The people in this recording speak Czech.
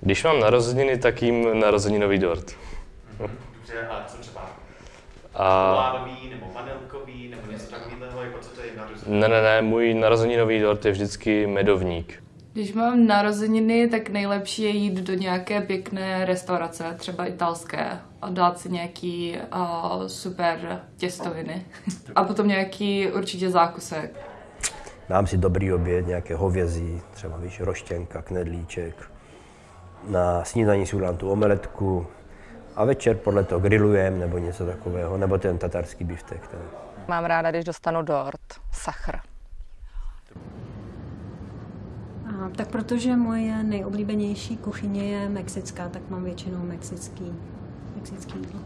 Když mám narozeniny, tak jím narozeninový dort. Dobře, a co třeba? A Čokoládový nebo vanilkový nebo něco takového, jako co to je narozeniny? ne, ne, ne, můj narozeninový dort je vždycky medovník. Když mám narozeniny, tak nejlepší je jít do nějaké pěkné restaurace, třeba italské, a dát si nějaký uh, super těstoviny. a potom nějaký určitě zákusek. Dám si dobrý oběd, nějaké hovězí, třeba víš, roštěnka, knedlíček. Na snídaní si udělám tu omeletku a večer podle toho grillujeme nebo něco takového, nebo ten tatarský biftek. Ten. Mám ráda, když dostanu dort, sachr. A, tak protože moje nejoblíbenější kuchyně je mexická, tak mám většinou mexický, mexický jídlo.